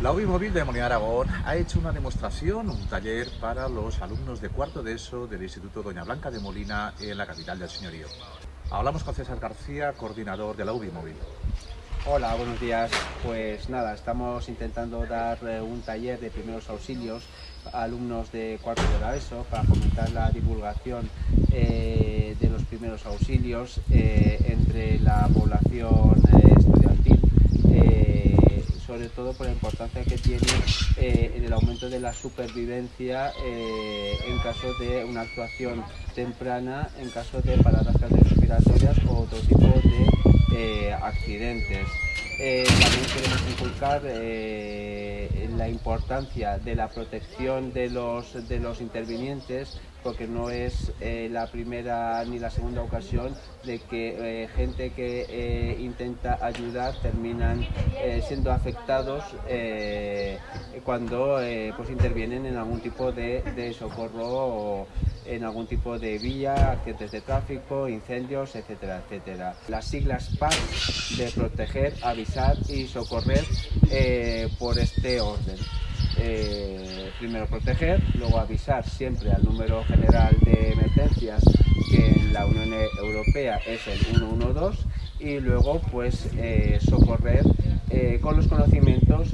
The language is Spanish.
La UBI Móvil de Molina Aragón ha hecho una demostración, un taller para los alumnos de cuarto de ESO del Instituto Doña Blanca de Molina en la capital del señorío. Hablamos con César García, coordinador de la UBI Móvil. Hola, buenos días. Pues nada, estamos intentando dar eh, un taller de primeros auxilios a alumnos de cuarto de la ESO para fomentar la divulgación eh, de los primeros auxilios eh, entre la población por la importancia que tiene eh, en el aumento de la supervivencia eh, en caso de una actuación temprana, en caso de paradas cardiorrespiratorias o otro tipo de eh, accidentes. Inculcar la importancia de la protección de los, de los intervinientes porque no es eh, la primera ni la segunda ocasión de que eh, gente que eh, intenta ayudar terminan siendo afectados cuando pues intervienen en algún tipo de, de socorro o en algún tipo de vía, accidentes de tráfico, incendios, etcétera, etcétera. Las siglas PAS de proteger, avisar y socorrer por este orden. Eh, primero proteger, luego avisar siempre al número general de emergencias que en la Unión Europea es el 112 y luego pues eh, socorrer eh, con los conocimientos.